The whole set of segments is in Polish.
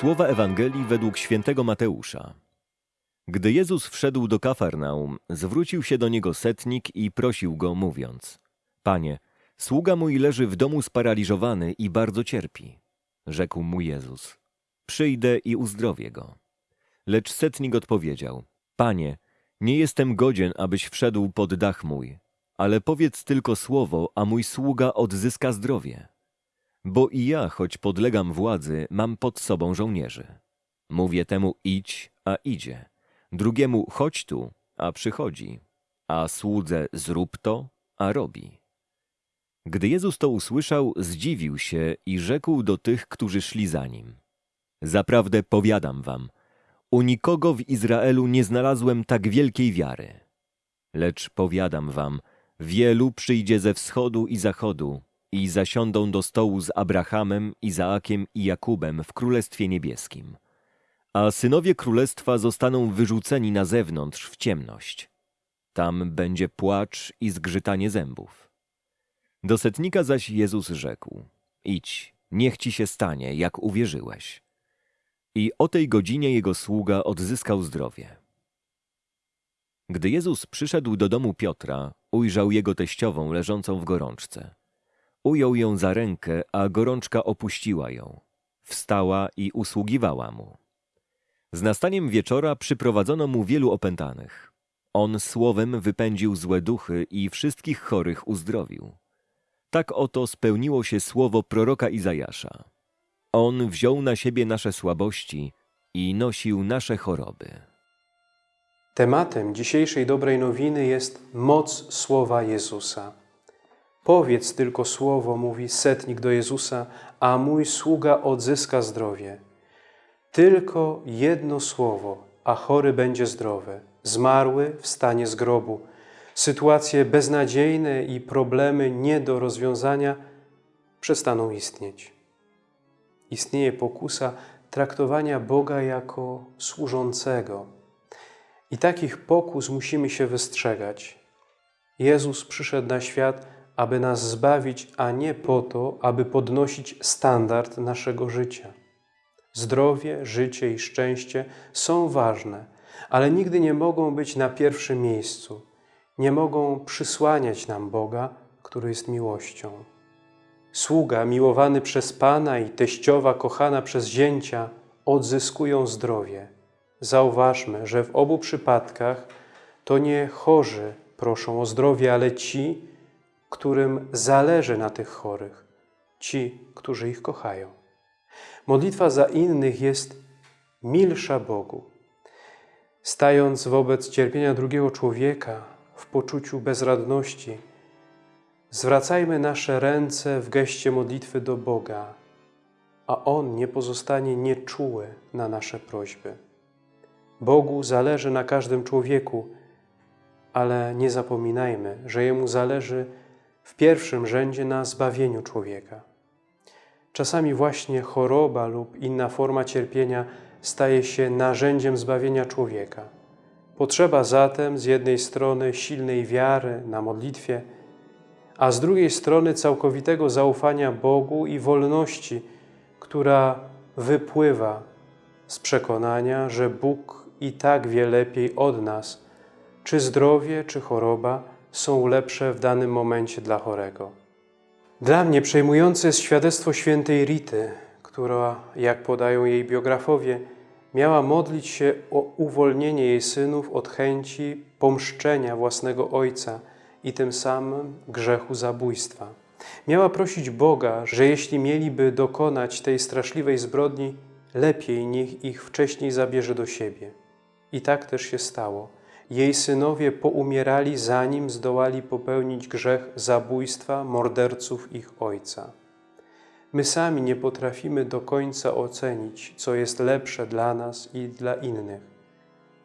Słowa Ewangelii według świętego Mateusza. Gdy Jezus wszedł do Kafarnaum, zwrócił się do niego setnik i prosił go, mówiąc: Panie, sługa mój leży w domu sparaliżowany i bardzo cierpi. Rzekł mu Jezus: Przyjdę i uzdrowię go. Lecz setnik odpowiedział: Panie, nie jestem godzien, abyś wszedł pod dach mój, ale powiedz tylko słowo, a mój sługa odzyska zdrowie. Bo i ja, choć podlegam władzy, mam pod sobą żołnierzy. Mówię temu idź, a idzie. Drugiemu chodź tu, a przychodzi. A słudze zrób to, a robi. Gdy Jezus to usłyszał, zdziwił się i rzekł do tych, którzy szli za nim. Zaprawdę powiadam wam, u nikogo w Izraelu nie znalazłem tak wielkiej wiary. Lecz powiadam wam, wielu przyjdzie ze wschodu i zachodu i zasiądą do stołu z Abrahamem, Izaakiem i Jakubem w Królestwie Niebieskim. A synowie królestwa zostaną wyrzuceni na zewnątrz w ciemność. Tam będzie płacz i zgrzytanie zębów. Do setnika zaś Jezus rzekł: Idź, niech ci się stanie, jak uwierzyłeś. I o tej godzinie jego sługa odzyskał zdrowie. Gdy Jezus przyszedł do domu Piotra, ujrzał jego teściową leżącą w gorączce. Ujął ją za rękę, a gorączka opuściła ją. Wstała i usługiwała mu. Z nastaniem wieczora przyprowadzono mu wielu opętanych. On słowem wypędził złe duchy i wszystkich chorych uzdrowił. Tak oto spełniło się słowo proroka Izajasza. On wziął na siebie nasze słabości i nosił nasze choroby. Tematem dzisiejszej dobrej nowiny jest moc słowa Jezusa. Powiedz tylko słowo, mówi setnik do Jezusa, a mój sługa odzyska zdrowie. Tylko jedno słowo, a chory będzie zdrowy. Zmarły wstanie z grobu. Sytuacje beznadziejne i problemy nie do rozwiązania przestaną istnieć. Istnieje pokusa traktowania Boga jako służącego. I takich pokus musimy się wystrzegać. Jezus przyszedł na świat, aby nas zbawić, a nie po to, aby podnosić standard naszego życia. Zdrowie, życie i szczęście są ważne, ale nigdy nie mogą być na pierwszym miejscu. Nie mogą przysłaniać nam Boga, który jest miłością. Sługa miłowany przez Pana i teściowa kochana przez zięcia odzyskują zdrowie. Zauważmy, że w obu przypadkach to nie chorzy proszą o zdrowie, ale ci, którym zależy na tych chorych, ci, którzy ich kochają. Modlitwa za innych jest milsza Bogu. Stając wobec cierpienia drugiego człowieka w poczuciu bezradności, zwracajmy nasze ręce w geście modlitwy do Boga, a On nie pozostanie nieczuły na nasze prośby. Bogu zależy na każdym człowieku, ale nie zapominajmy, że Jemu zależy w pierwszym rzędzie na zbawieniu człowieka. Czasami właśnie choroba lub inna forma cierpienia staje się narzędziem zbawienia człowieka. Potrzeba zatem z jednej strony silnej wiary na modlitwie, a z drugiej strony całkowitego zaufania Bogu i wolności, która wypływa z przekonania, że Bóg i tak wie lepiej od nas, czy zdrowie, czy choroba są lepsze w danym momencie dla chorego. Dla mnie przejmujące jest świadectwo świętej Rity, która, jak podają jej biografowie, miała modlić się o uwolnienie jej synów od chęci pomszczenia własnego ojca i tym samym grzechu zabójstwa. Miała prosić Boga, że jeśli mieliby dokonać tej straszliwej zbrodni, lepiej niech ich wcześniej zabierze do siebie. I tak też się stało. Jej synowie poumierali, zanim zdołali popełnić grzech zabójstwa morderców ich ojca. My sami nie potrafimy do końca ocenić, co jest lepsze dla nas i dla innych.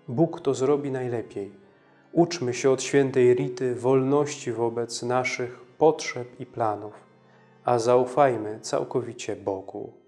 Bóg to zrobi najlepiej. Uczmy się od świętej Rity wolności wobec naszych potrzeb i planów, a zaufajmy całkowicie Bogu.